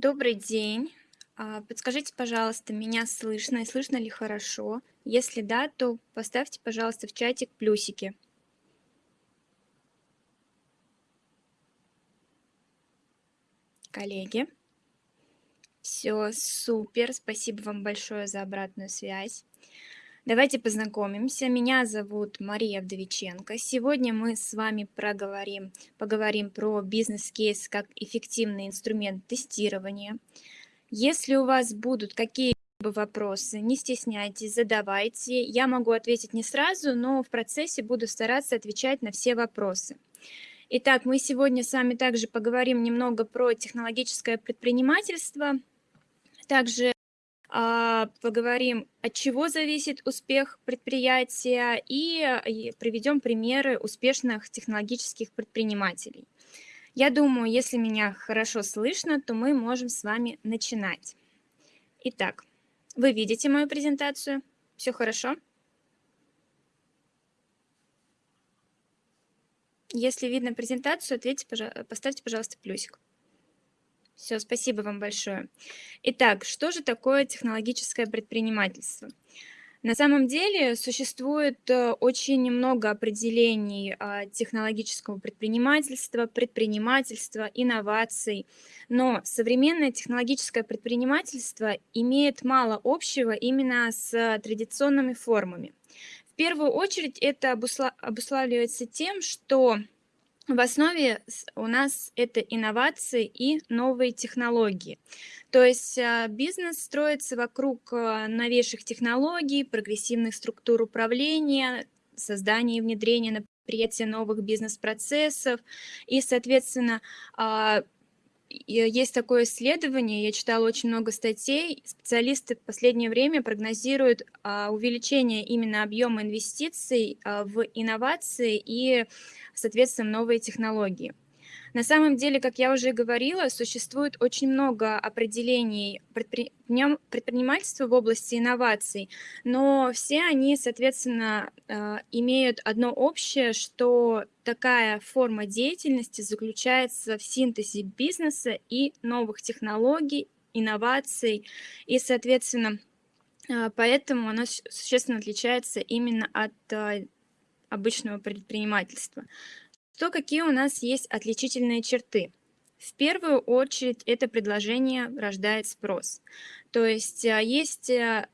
Добрый день. А, Подскажите, пожалуйста, меня слышно и слышно ли хорошо? Если да, то поставьте, пожалуйста, в чатик плюсики. Коллеги. Все, супер. Спасибо вам большое за обратную связь. Давайте познакомимся. Меня зовут Мария Вдовиченко. Сегодня мы с вами проговорим, поговорим про бизнес-кейс как эффективный инструмент тестирования. Если у вас будут какие-либо вопросы, не стесняйтесь, задавайте. Я могу ответить не сразу, но в процессе буду стараться отвечать на все вопросы. Итак, мы сегодня с вами также поговорим немного про технологическое предпринимательство. Также поговорим, от чего зависит успех предприятия и приведем примеры успешных технологических предпринимателей. Я думаю, если меня хорошо слышно, то мы можем с вами начинать. Итак, вы видите мою презентацию? Все хорошо? Если видно презентацию, ответьте, поставьте, пожалуйста, плюсик. Все, спасибо вам большое. Итак, что же такое технологическое предпринимательство? На самом деле существует э, очень много определений а, технологического предпринимательства, предпринимательства, инноваций, но современное технологическое предпринимательство имеет мало общего именно с традиционными формами. В первую очередь это обуславливается тем, что в основе у нас это инновации и новые технологии. То есть а, бизнес строится вокруг а, новейших технологий, прогрессивных структур управления, создания и внедрения на предприятие новых бизнес-процессов. И, соответственно, а, есть такое исследование, я читала очень много статей, специалисты в последнее время прогнозируют увеличение именно объема инвестиций в инновации и соответственно, новые технологии. На самом деле, как я уже говорила, существует очень много определений предпринимательства в области инноваций, но все они, соответственно, э, имеют одно общее, что такая форма деятельности заключается в синтезе бизнеса и новых технологий, инноваций, и, соответственно, э, поэтому она существенно отличается именно от э, обычного предпринимательства. Что какие у нас есть отличительные черты? В первую очередь это предложение рождает спрос. То есть а, есть э,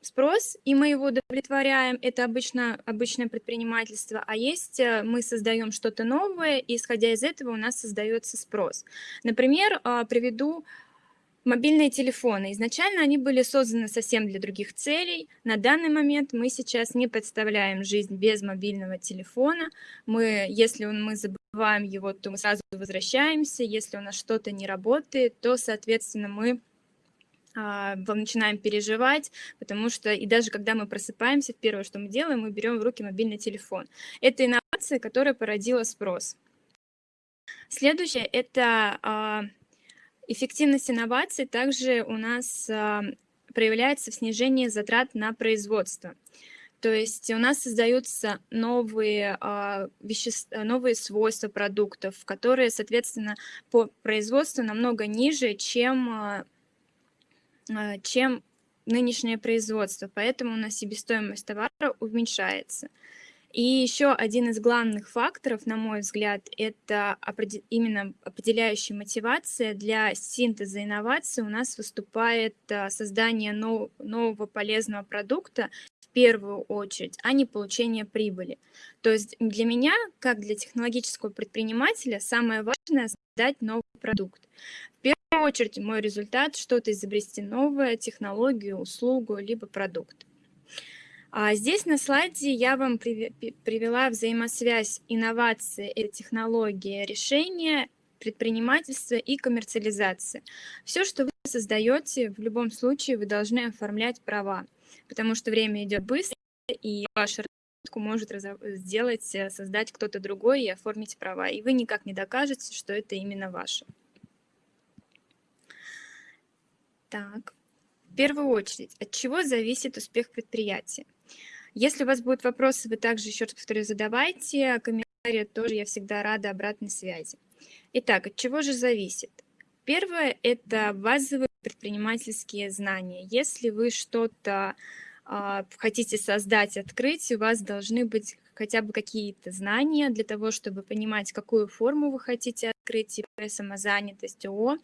спрос, и мы его удовлетворяем, это обычно обычное предпринимательство, а есть э, мы создаем что-то новое, и исходя из этого у нас создается спрос. Например, а, приведу Мобильные телефоны. Изначально они были созданы совсем для других целей. На данный момент мы сейчас не представляем жизнь без мобильного телефона. Мы, если мы забываем его, то мы сразу возвращаемся. Если у нас что-то не работает, то, соответственно, мы а, начинаем переживать, потому что и даже когда мы просыпаемся, первое, что мы делаем, мы берем в руки мобильный телефон. Это инновация, которая породила спрос. Следующее – это а, Эффективность инноваций также у нас а, проявляется в снижении затрат на производство. То есть у нас создаются новые, а, вещества, новые свойства продуктов, которые, соответственно, по производству намного ниже, чем, а, чем нынешнее производство. Поэтому у нас себестоимость товара уменьшается. И еще один из главных факторов, на мой взгляд, это именно определяющая мотивация для синтеза инноваций у нас выступает а, создание нового полезного продукта в первую очередь, а не получение прибыли. То есть для меня, как для технологического предпринимателя, самое важное — создать новый продукт. В первую очередь мой результат — что-то изобрести новое, технологию, услугу, либо продукт. А здесь на слайде я вам привела взаимосвязь инновации и технологии решения, предпринимательства и коммерциализации. Все, что вы создаете, в любом случае вы должны оформлять права, потому что время идет быстро, и вашу разработку может сделать, э, создать кто-то другой и оформить права, и вы никак не докажете, что это именно ваше. Так, в первую очередь, от чего зависит успех предприятия? Если у вас будут вопросы, вы также, еще раз повторю, задавайте. Комментарии тоже я всегда рада обратной связи. Итак, от чего же зависит? Первое– это базовые предпринимательские знания. Если вы что-то а, хотите создать, открыть, у вас должны быть хотя бы какие-то знания для того, чтобы понимать, какую форму вы хотите открыть, типа самозанятость, ООО.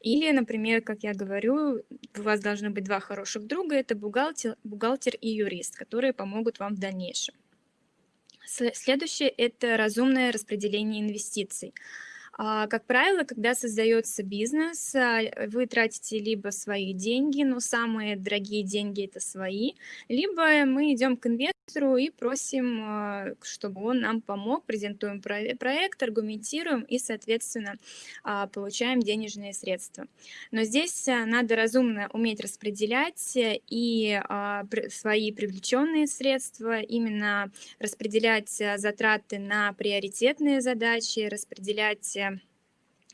Или, например, как я говорю, у вас должны быть два хороших друга, это бухгалтер, бухгалтер и юрист, которые помогут вам в дальнейшем. Следующее – это разумное распределение инвестиций. А, как правило, когда создается бизнес, а, вы тратите либо свои деньги, но самые дорогие деньги это свои, либо мы идем к инвестору и просим, а, чтобы он нам помог, презентуем проект, аргументируем и, соответственно, получаем денежные средства. Но здесь надо разумно уметь распределять и свои привлеченные средства, именно распределять затраты на приоритетные задачи, распределять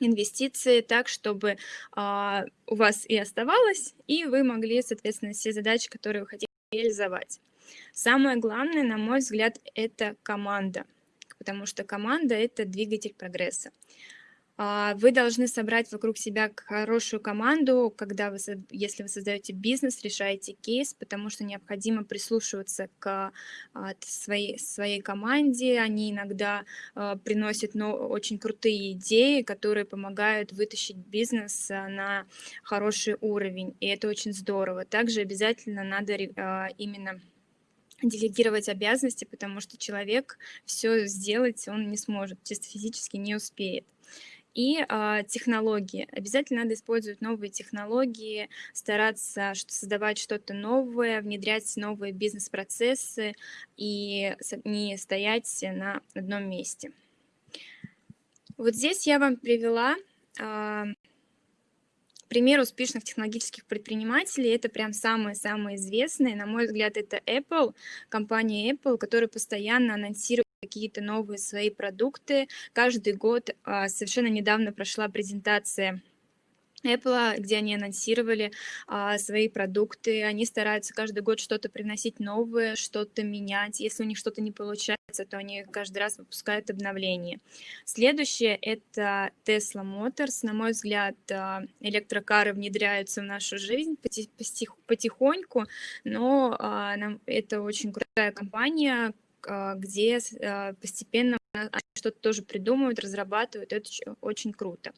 инвестиции так, чтобы а, у вас и оставалось, и вы могли, соответственно, все задачи, которые вы хотите реализовать. Самое главное, на мой взгляд, это команда, потому что команда – это двигатель прогресса. А, вы должны собрать вокруг себя хорошую команду, когда вы, если вы создаете бизнес, решаете кейс, потому что необходимо прислушиваться к а, своей, своей команде. Они иногда а, приносят ну, очень крутые идеи, которые помогают вытащить бизнес на хороший уровень, и это очень здорово. Также обязательно надо именно делегировать обязанности, потому что человек все сделать он не сможет, чисто физически не успеет и а, технологии. Обязательно надо использовать новые технологии, стараться создавать что-то новое, внедрять новые бизнес-процессы и не стоять на одном месте. Вот здесь я вам привела а, пример успешных технологических предпринимателей. Это прям самые-самые известные. На мой взгляд, это Apple, компания Apple, которая постоянно анонсирует какие-то новые свои продукты. Каждый год а, совершенно недавно прошла презентация Apple, где они анонсировали а, свои продукты. Они стараются каждый год что-то приносить новое, что-то менять. Если у них что-то не получается, то они каждый раз выпускают обновления. Следующее — это Tesla Motors. На мой взгляд, а, электрокары внедряются в нашу жизнь потихоньку, но а, нам, это очень крутая компания, где а, постепенно что-то тоже придумывают, разрабатывают, это очень круто.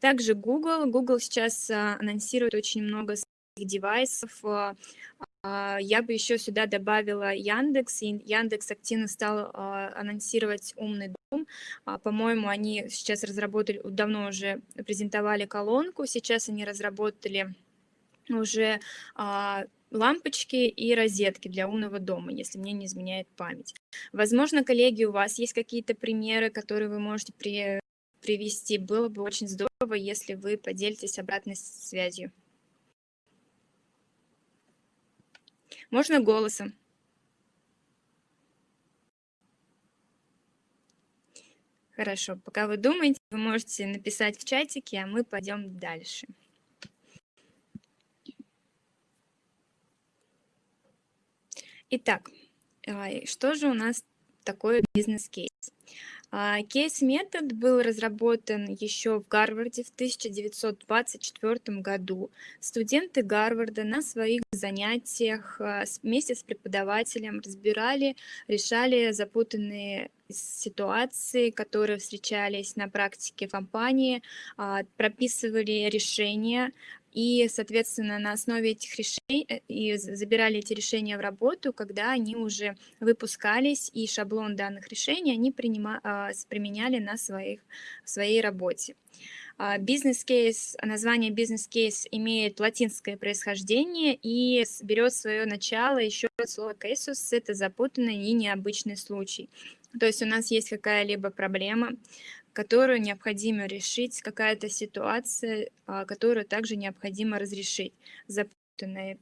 Также Google. Google сейчас а, анонсирует очень много своих девайсов. Я бы еще сюда добавила Яндекс, и Яндекс активно стал анонсировать умный дом. По-моему, они сейчас разработали, давно уже презентовали колонку, сейчас они разработали уже лампочки и розетки для умного дома, если мне не изменяет память. Возможно, коллеги, у вас есть какие-то примеры, которые вы можете при, привести. Было бы очень здорово, если вы поделитесь обратной связью. Можно голосом. Хорошо, пока вы думаете, вы можете написать в чатике, а мы пойдем дальше. Итак, а, что же у нас такое бизнес-кейс? А, кейс-метод был разработан еще в Гарварде в 1924 году. Студенты Гарварда на своих занятиях а, вместе с преподавателем разбирали, решали запутанные ситуации, которые встречались на практике компании, прописывали решения, и, соответственно, на основе этих решений э, и забирали эти решения в работу, когда они уже выпускались, и шаблон данных решений они принима, а, применяли на своих, своей работе. А, бизнес-кейс, название бизнес-кейс имеет латинское происхождение и берет свое начало еще от слова casus, это запутанный и необычный случай. То есть у нас есть какая-либо проблема, которую необходимо решить, какая-то ситуация, а, которую также необходимо разрешить, запутанная.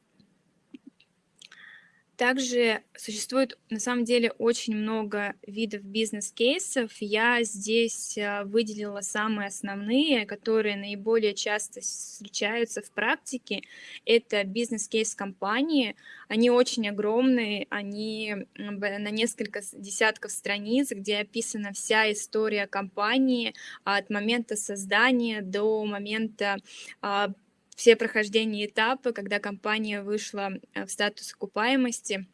Также существует на самом деле очень много видов бизнес-кейсов. Я здесь а, выделила самые основные, которые наиболее часто встречаются в практике. Это бизнес-кейс компании. Они очень огромные, они на несколько десятков страниц, где описана вся история компании от момента создания до момента а, все прохождения этапы, когда компания вышла э, в статус окупаемости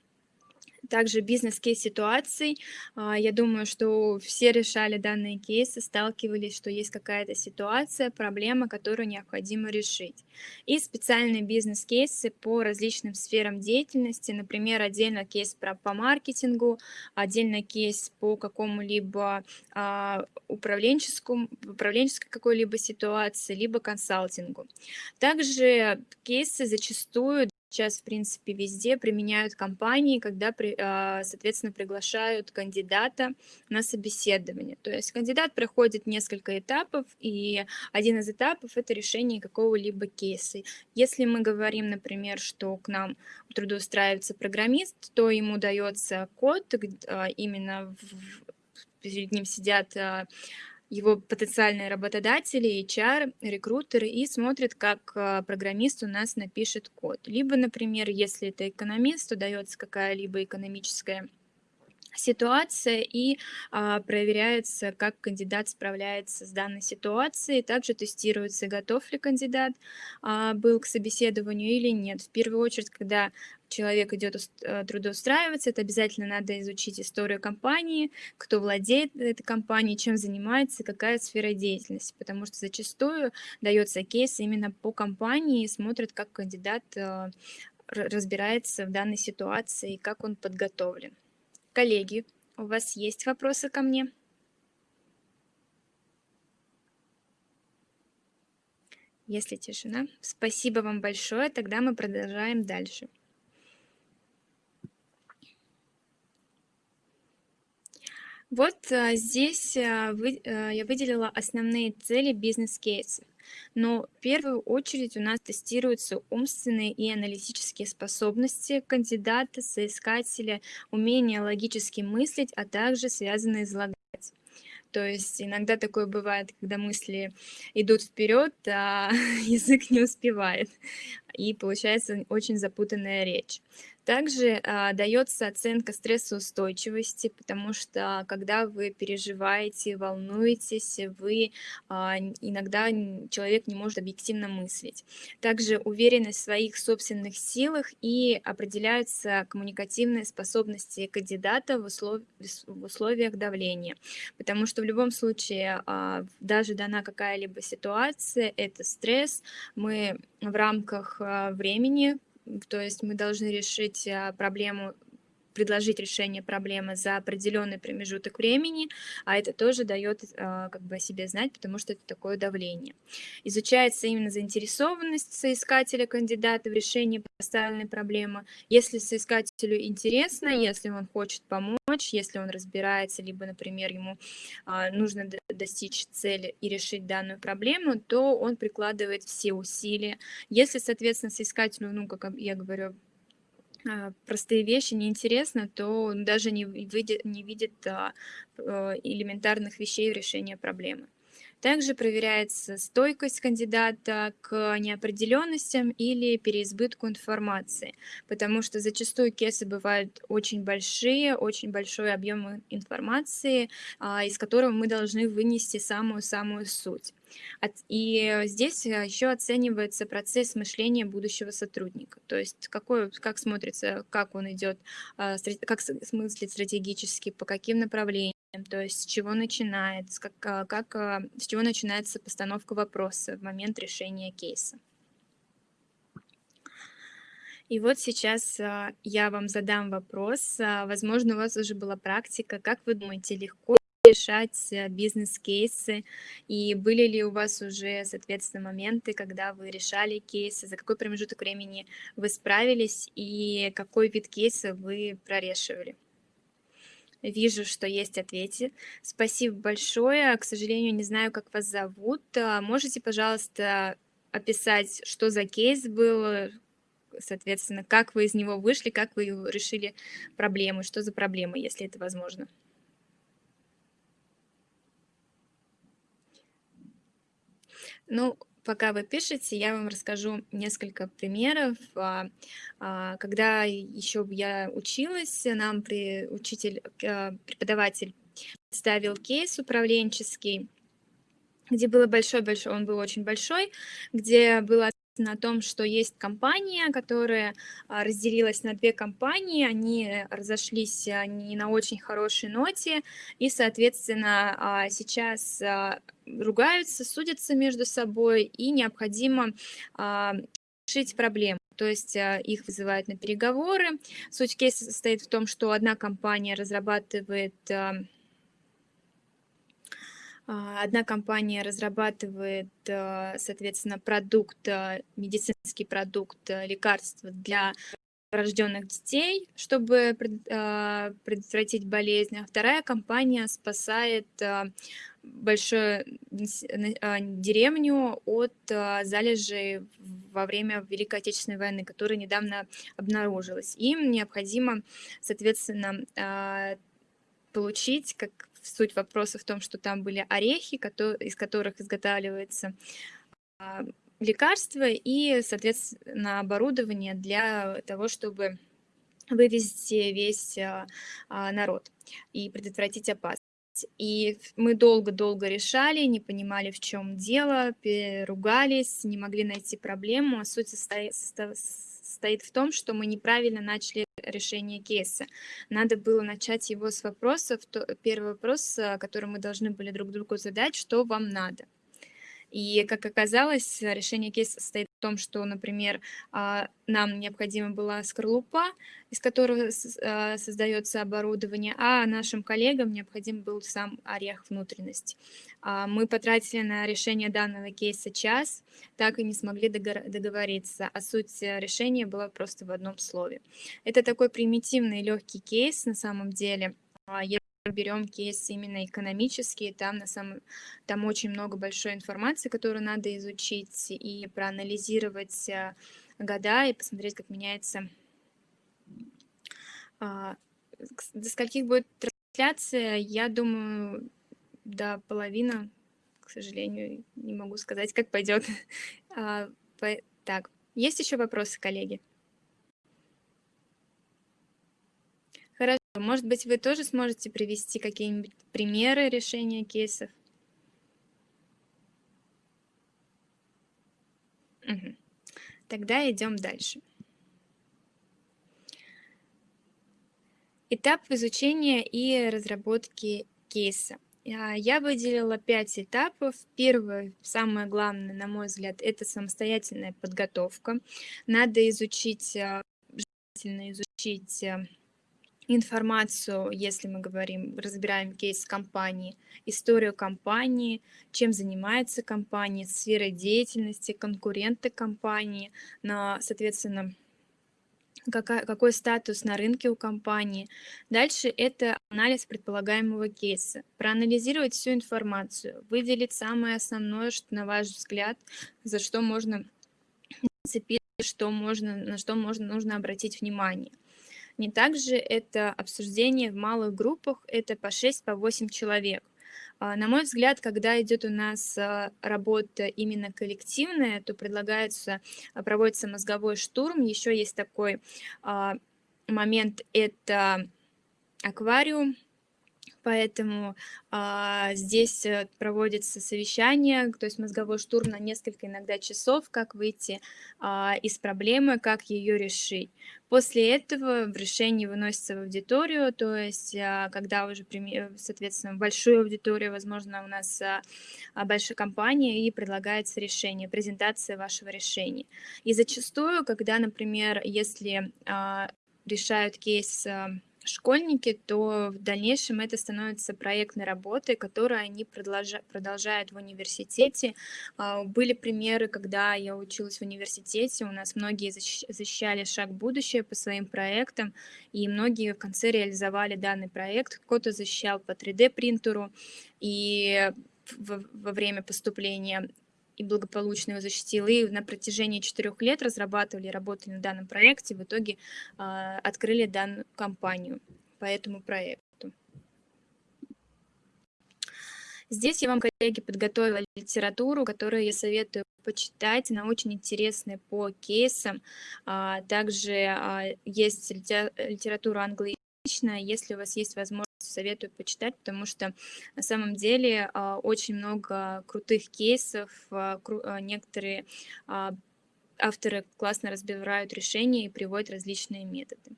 также бизнес-кейс ситуаций. А, я думаю, что все решали данные кейсы, сталкивались, что есть какая-то ситуация, проблема, которую необходимо решить. И специальные бизнес-кейсы по различным сферам деятельности, например, отдельно кейс по маркетингу, отдельно кейс по какому-либо а, управленческому, управленческой какой-либо ситуации, либо консалтингу. Также кейсы зачастую Сейчас, в принципе, везде применяют компании, когда, а, соответственно, приглашают кандидата на собеседование. То есть кандидат проходит несколько этапов, и один из этапов– это решение какого-либо кейса. Если мы говорим, например, что к нам трудоустраивается программист, то ему дается код, а, именно перед ним сидят а, его потенциальные работодатели, HR, рекрутеры и смотрят, как а, программист у нас напишет код. Либо, например, если это экономист, то дается какая-либо экономическая ситуация и а, проверяется, как кандидат справляется с данной ситуацией. Также тестируется, готов ли кандидат а, был к собеседованию или нет. В первую очередь, когда человек идет э, трудоустраиваться, это обязательно надо изучить историю компании, кто владеет этой компанией, чем занимается, какая сфера деятельности, потому что зачастую дается кейс именно по компании и смотрят, как кандидат э, разбирается в данной ситуации и как он подготовлен. Коллеги, у вас есть вопросы ко мне? Если тишина, спасибо вам большое, тогда мы продолжаем дальше. Вот а, здесь а, а, я выделила основные цели бизнес-кейсов. Но в первую очередь у нас тестируются умственные и аналитические способности кандидата, соискателя, умение логически мыслить, а также связанные излагать. То есть иногда такое бывает, когда мысли идут вперед, а язык не успевает, и получается очень запутанная речь. Также а, дается оценка стрессоустойчивости, потому что когда вы переживаете, волнуетесь, вы а, иногда человек не может объективно мыслить. Также уверенность в своих собственных силах и определяются коммуникативные способности кандидата в, услов... в условиях давления, потому что в любом случае а, даже дана какая-либо ситуация, это стресс, мы в рамках времени то есть мы должны решить а, проблему предложить решение проблемы за определенный промежуток времени, а это тоже дает а, как бы о себе знать, потому что это такое давление. Изучается именно заинтересованность соискателя кандидата в решении поставленной проблемы. Если соискателю интересно, если он хочет помочь, если он разбирается, либо, например, ему а, нужно достичь цели и решить данную проблему, то он прикладывает все усилия. Если, соответственно, соискателю, ну, как я говорю, а, простые вещи неинтересно, то он даже не видит, не видит а, э, элементарных вещей в решении проблемы. Также проверяется стойкость кандидата к неопределенностям или переизбытку информации, потому что зачастую кейсы бывают очень большие, очень большой объем информации, а, из которого мы должны вынести самую-самую суть. И здесь еще оценивается процесс мышления будущего сотрудника, то есть какой, как смотрится, как он идет, а, как смыслит стратегически, по каким направлениям, то есть с чего начинается, как, а, как, а, с чего начинается постановка вопроса в момент решения кейса. И вот сейчас а, я вам задам вопрос. Возможно, у вас уже была практика. Как вы думаете, легко решать бизнес-кейсы? И были ли у вас уже, соответственно, моменты, когда вы решали кейсы? За какой промежуток времени вы справились? И какой вид кейса вы прорешивали? Вижу, что есть ответы. Спасибо большое. К сожалению, не знаю, как вас зовут. А, можете, пожалуйста, описать, что за кейс был, соответственно, как вы из него вышли, как вы решили проблемы, что за проблемы, если это возможно. Ну, пока вы пишете, я вам расскажу несколько примеров. А, а, когда еще я училась, нам при, учитель, а, преподаватель ставил кейс управленческий, где было большой-большой, он был очень большой, где было на том, что есть компания, которая разделилась на две компании, они разошлись не на очень хорошей ноте, и, соответственно, сейчас ругаются, судятся между собой, и необходимо решить проблему. То есть их вызывают на переговоры. Суть кейса состоит в том, что одна компания разрабатывает Одна компания разрабатывает, соответственно, продукт, медицинский продукт, лекарства для рожденных детей, чтобы предотвратить болезнь, а вторая компания спасает большую деревню от залежей во время Великой Отечественной войны, которая недавно обнаружилась. Им необходимо, соответственно, получить, как суть вопроса в том, что там были орехи, из которых изготавливается а, лекарство и, соответственно, оборудование для того, чтобы вывести весь а, а, народ и предотвратить опасность. И мы долго-долго решали, не понимали, в чем дело, ругались, не могли найти проблему. А суть состоит, состоит в том, что мы неправильно начали решение кейса. Надо было начать его с вопросов. Первый вопрос, э, который мы должны были друг другу задать, что вам надо. И, как оказалось, решение кейса состоит в том, что, например, а, нам необходима была скорлупа, из которой а, создается оборудование, а нашим коллегам необходим был сам орех внутренности. А, мы потратили на решение данного кейса час, так и не смогли договориться, а суть решения была просто в одном слове. Это такой примитивный легкий кейс на самом деле, берем кейс именно экономический, там, на самом, там очень много большой информации, которую надо изучить и проанализировать э, года и посмотреть, как меняется, а, до скольких будет трансляция, я думаю, до половины, к сожалению, не могу сказать, как пойдет. А, так, есть еще вопросы, коллеги? Может быть, вы тоже сможете привести какие-нибудь примеры решения кейсов? Угу. Тогда идем дальше. Этап изучения и разработки кейса. А, я выделила пять этапов. Первое, самое главное, на мой взгляд, это самостоятельная подготовка. Надо изучить, а, изучить а, информацию, если мы говорим, разбираем кейс компании, историю компании, чем занимается компания, сфера деятельности, конкуренты компании, на, соответственно, какая, какой статус на рынке у компании. Дальше это анализ предполагаемого кейса. Проанализировать всю информацию, выделить самое основное, что, на ваш взгляд, за что можно зацепить, что можно, на что можно, нужно обратить внимание. Не также это обсуждение в малых группах, это по 6-8 по 8 человек. А, на мой взгляд, когда идет у нас а, работа именно коллективная, то предлагается, а, проводится мозговой штурм. Еще есть такой момент, это аквариум, поэтому а, здесь э, проводится совещание, то есть мозговой штурм на несколько иногда часов, как выйти а, из проблемы, как ее решить. После этого в решении выносится в аудиторию, то есть а, когда уже, соответственно, большую аудиторию, возможно, у нас а, большая компания, и предлагается решение, презентация вашего решения. И зачастую, когда, например, если а, решают кейс школьники, то в дальнейшем это становится проектной работой, которую они продолжают в университете. А, были примеры, когда я училась в университете, у нас многие защищали шаг будущее по своим проектам, и многие в конце реализовали данный проект. Кто-то защищал по 3D принтеру, и во время поступления и благополучно его защитил. И на протяжении четырех лет разрабатывали, работали на данном проекте, в итоге а, открыли данную компанию по этому проекту. Здесь я вам, коллеги, подготовила литературу, которую я советую почитать. Она очень интересная по кейсам. А, также а, есть литература англоязычная. Если у вас есть возможность, советую почитать, потому что на самом деле а, очень много крутых кейсов. Некоторые авторы классно разбирают решения и приводят различные методы.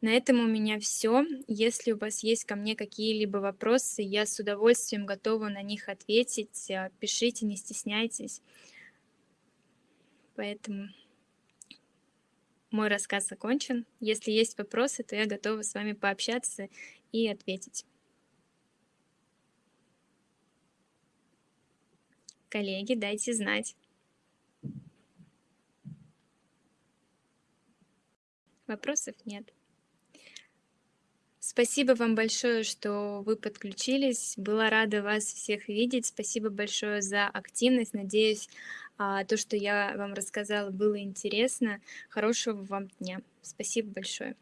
На этом у меня все. Если у вас есть ко мне какие-либо вопросы, я с удовольствием готова на них ответить. А, пишите, не стесняйтесь. Поэтому мой рассказ закончен. Если есть вопросы, то я готова с вами пообщаться и ответить. Коллеги, дайте знать. Вопросов нет. Спасибо вам большое, что вы подключились. Была рада вас всех видеть. Спасибо большое за активность. Надеюсь, а, то, что я вам рассказала, было интересно. Хорошего вам дня. Спасибо большое.